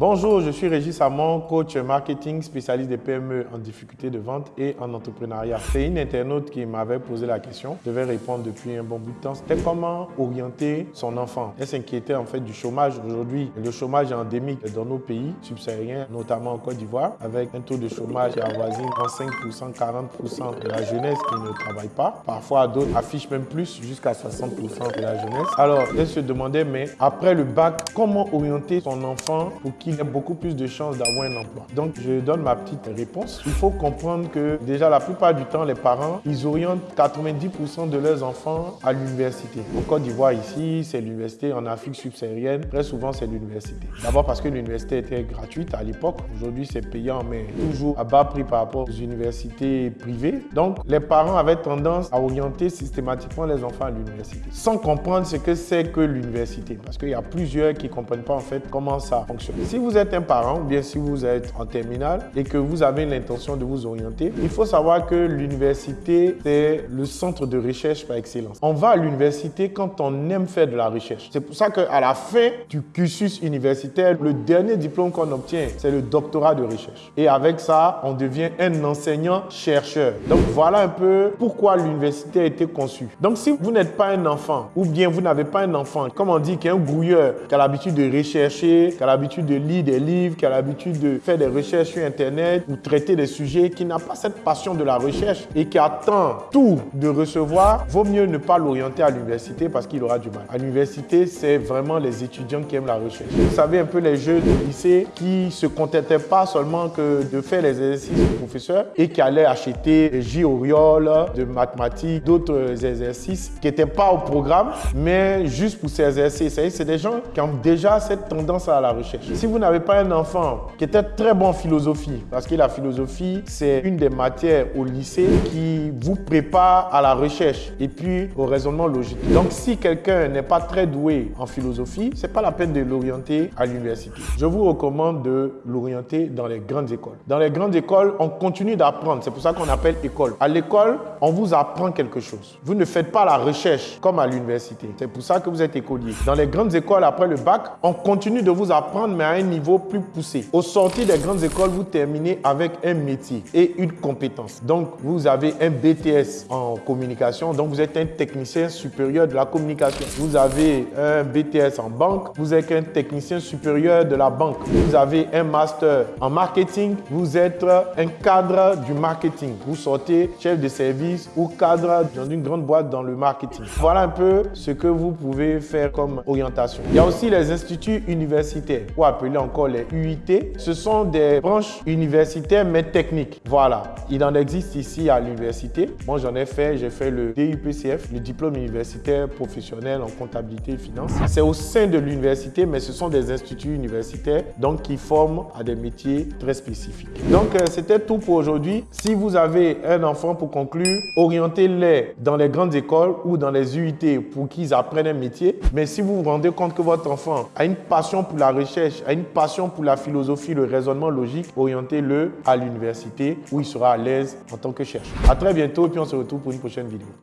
Bonjour, je suis Régis Samon, coach marketing spécialiste des PME en difficulté de vente et en entrepreneuriat. C'est une internaute qui m'avait posé la question, je devais répondre depuis un bon bout de temps. C'était comment orienter son enfant? Elle s'inquiétait en fait du chômage aujourd'hui. Le chômage est endémique dans nos pays subsahariens, notamment en Côte d'Ivoire, avec un taux de chômage qui avoisine 35%, 40% de la jeunesse qui ne travaille pas. Parfois, d'autres affichent même plus, jusqu'à 60% de la jeunesse. Alors, elle se demandait, mais après le bac, comment orienter son enfant pour qu'il il y a beaucoup plus de chances d'avoir un emploi. Donc, je donne ma petite réponse. Il faut comprendre que déjà, la plupart du temps, les parents, ils orientent 90% de leurs enfants à l'université. En Côte d'Ivoire, ici, c'est l'université. En Afrique subsaharienne, très souvent, c'est l'université. D'abord parce que l'université était gratuite à l'époque. Aujourd'hui, c'est payant, mais toujours à bas prix par rapport aux universités privées. Donc, les parents avaient tendance à orienter systématiquement les enfants à l'université, sans comprendre ce que c'est que l'université. Parce qu'il y a plusieurs qui ne comprennent pas en fait comment ça fonctionne. Si vous êtes un parent ou bien si vous êtes en terminale et que vous avez l'intention de vous orienter, il faut savoir que l'université, c'est le centre de recherche par excellence. On va à l'université quand on aime faire de la recherche. C'est pour ça qu'à la fin du cursus universitaire, le dernier diplôme qu'on obtient, c'est le doctorat de recherche. Et avec ça, on devient un enseignant-chercheur. Donc voilà un peu pourquoi l'université a été conçue. Donc si vous n'êtes pas un enfant ou bien vous n'avez pas un enfant, comme on dit, qui est un grouilleur, qui a l'habitude de rechercher, qui a l'habitude de lit des livres, qui a l'habitude de faire des recherches sur Internet ou traiter des sujets, qui n'a pas cette passion de la recherche et qui attend tout de recevoir, vaut mieux ne pas l'orienter à l'université parce qu'il aura du mal. À l'université, c'est vraiment les étudiants qui aiment la recherche. Vous savez un peu les jeux de lycée qui se contentaient pas seulement que de faire les exercices du professeur et qui allaient acheter des J de mathématiques, d'autres exercices qui n'étaient pas au programme, mais juste pour s'exercer. C'est des gens qui ont déjà cette tendance à la recherche. Si vous n'avez pas un enfant qui était très bon en philosophie, parce que la philosophie, c'est une des matières au lycée qui vous prépare à la recherche et puis au raisonnement logique. Donc, si quelqu'un n'est pas très doué en philosophie, c'est pas la peine de l'orienter à l'université. Je vous recommande de l'orienter dans les grandes écoles. Dans les grandes écoles, on continue d'apprendre. C'est pour ça qu'on appelle école. À l'école, on vous apprend quelque chose. Vous ne faites pas la recherche comme à l'université. C'est pour ça que vous êtes écolier. Dans les grandes écoles, après le bac, on continue de vous apprendre, mais à un niveau plus poussé. Au sortir des grandes écoles, vous terminez avec un métier et une compétence. Donc, vous avez un BTS en communication, donc vous êtes un technicien supérieur de la communication. Vous avez un BTS en banque, vous êtes un technicien supérieur de la banque. Vous avez un master en marketing, vous êtes un cadre du marketing. Vous sortez chef de service ou cadre dans une grande boîte dans le marketing. Voilà un peu ce que vous pouvez faire comme orientation. Il y a aussi les instituts universitaires, ou appelés encore les UIT. Ce sont des branches universitaires mais techniques. Voilà, il en existe ici à l'université. Moi, j'en ai fait, j'ai fait le DUPCF, le diplôme universitaire professionnel en comptabilité et finance. C'est au sein de l'université, mais ce sont des instituts universitaires donc qui forment à des métiers très spécifiques. Donc, euh, c'était tout pour aujourd'hui. Si vous avez un enfant pour conclure, orientez-les dans les grandes écoles ou dans les UIT pour qu'ils apprennent un métier. Mais si vous vous rendez compte que votre enfant a une passion pour la recherche, a passion pour la philosophie, le raisonnement logique, orientez-le à l'université où il sera à l'aise en tant que chercheur. À très bientôt et puis on se retrouve pour une prochaine vidéo.